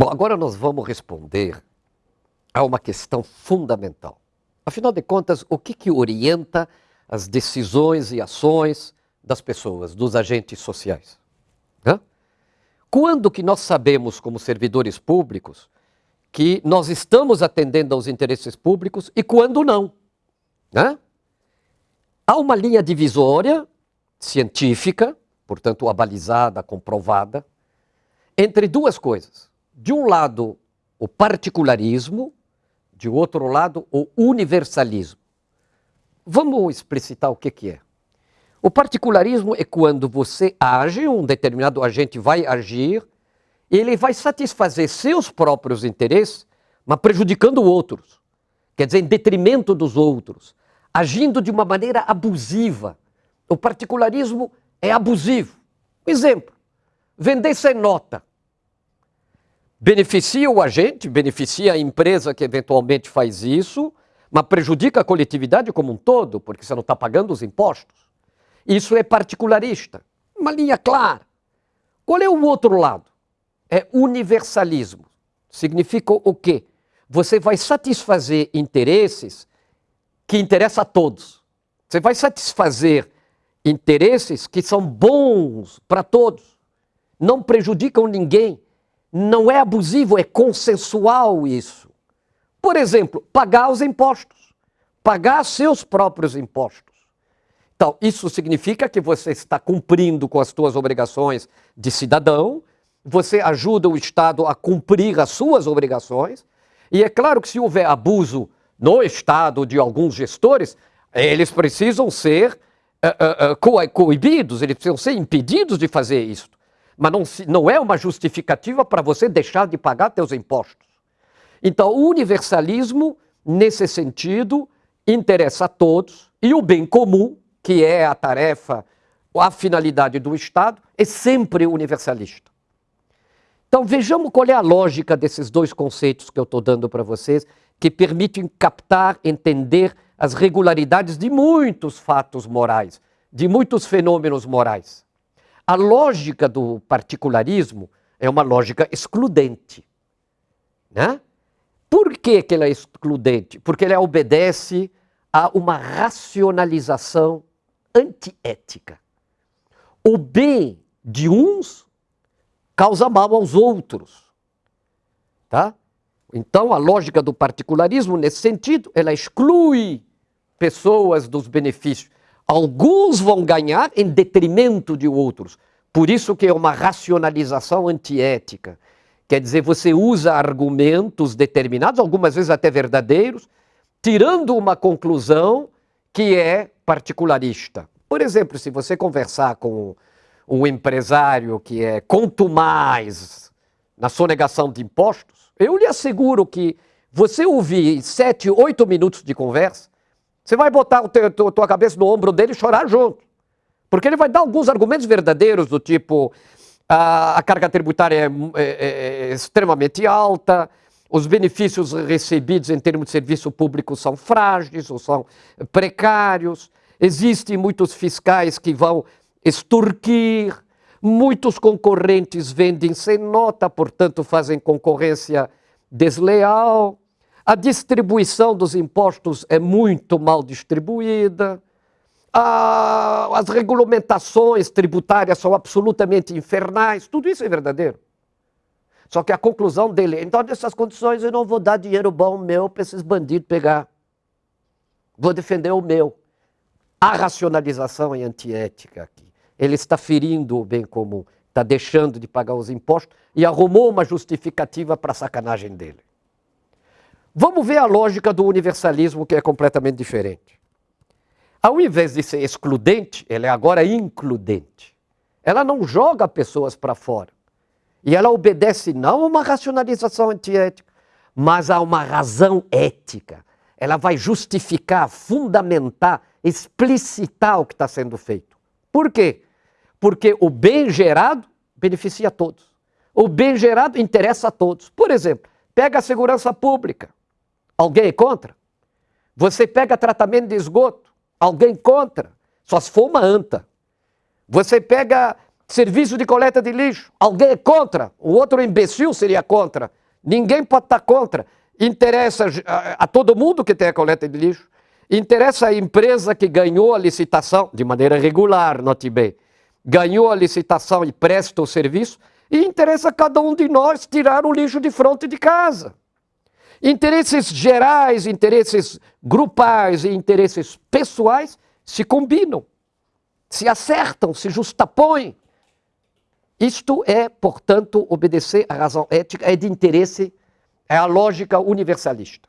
Bom, agora nós vamos responder a uma questão fundamental. Afinal de contas, o que, que orienta as decisões e ações das pessoas, dos agentes sociais? Hã? Quando que nós sabemos, como servidores públicos, que nós estamos atendendo aos interesses públicos e quando não? Hã? Há uma linha divisória científica, portanto abalizada, comprovada, entre duas coisas de um lado, o particularismo, de outro lado, o universalismo. Vamos explicitar o que, que é. O particularismo é quando você age, um determinado agente vai agir, ele vai satisfazer seus próprios interesses, mas prejudicando outros. Quer dizer, em detrimento dos outros, agindo de uma maneira abusiva. O particularismo é abusivo. Um exemplo: vender sem nota beneficia o agente, beneficia a empresa que eventualmente faz isso, mas prejudica a coletividade como um todo, porque você não está pagando os impostos. Isso é particularista. Uma linha clara. Qual é o outro lado? É universalismo. Significa o quê? Você vai satisfazer interesses que interessam a todos. Você vai satisfazer interesses que são bons para todos. Não prejudicam ninguém não é abusivo, é consensual isso. Por exemplo, pagar os impostos, pagar seus próprios impostos. Então, isso significa que você está cumprindo com as suas obrigações de cidadão, você ajuda o Estado a cumprir as suas obrigações, e é claro que se houver abuso no Estado de alguns gestores, eles precisam ser uh, uh, uh, coibidos, eles precisam ser impedidos de fazer isso mas não, não é uma justificativa para você deixar de pagar seus impostos. Então, o universalismo, nesse sentido, interessa a todos e o bem comum, que é a tarefa, a finalidade do Estado, é sempre universalista. Então, vejamos qual é a lógica desses dois conceitos que eu estou dando para vocês, que permitem captar, entender as regularidades de muitos fatos morais, de muitos fenômenos morais. A lógica do particularismo é uma lógica excludente. Né? Por que, que ela é excludente? Porque ela obedece a uma racionalização antiética. O bem de uns causa mal aos outros. Tá? Então, a lógica do particularismo, nesse sentido, ela exclui pessoas dos benefícios. Alguns vão ganhar em detrimento de outros. Por isso que é uma racionalização antiética. Quer dizer, você usa argumentos determinados, algumas vezes até verdadeiros, tirando uma conclusão que é particularista. Por exemplo, se você conversar com um empresário que é mais na sonegação de impostos, eu lhe asseguro que você ouvir sete, oito minutos de conversa, você vai botar a tua cabeça no ombro dele e chorar junto. Porque ele vai dar alguns argumentos verdadeiros, do tipo: a, a carga tributária é, é, é, é extremamente alta, os benefícios recebidos em termos de serviço público são frágeis ou são precários, existem muitos fiscais que vão extorquir, muitos concorrentes vendem sem nota, portanto fazem concorrência desleal a distribuição dos impostos é muito mal distribuída, a, as regulamentações tributárias são absolutamente infernais, tudo isso é verdadeiro. Só que a conclusão dele é, então, nessas condições, eu não vou dar dinheiro bom meu para esses bandidos pegar. Vou defender o meu. A racionalização é antiética aqui. Ele está ferindo o bem comum, está deixando de pagar os impostos e arrumou uma justificativa para a sacanagem dele. Vamos ver a lógica do universalismo, que é completamente diferente. Ao invés de ser excludente, ela é agora includente. Ela não joga pessoas para fora. E ela obedece não a uma racionalização antiética, mas a uma razão ética. Ela vai justificar, fundamentar, explicitar o que está sendo feito. Por quê? Porque o bem gerado beneficia a todos. O bem gerado interessa a todos. Por exemplo, pega a segurança pública. Alguém é contra? Você pega tratamento de esgoto? Alguém contra? Só se for uma anta. Você pega Serviço de coleta de lixo. Alguém é contra. O outro imbecil seria contra. Ninguém pode estar contra. Interessa a, a todo mundo que tem a coleta de lixo. Interessa a empresa que ganhou a licitação, de maneira regular, note bem, ganhou a licitação e presta o serviço, e interessa a cada um de nós tirar o lixo de fronte de casa. Interesses gerais, interesses grupais e interesses pessoais se combinam, se acertam, se justapõem. Isto é, portanto, obedecer à razão ética, é de interesse, é a lógica universalista.